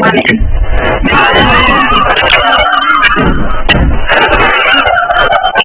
lemon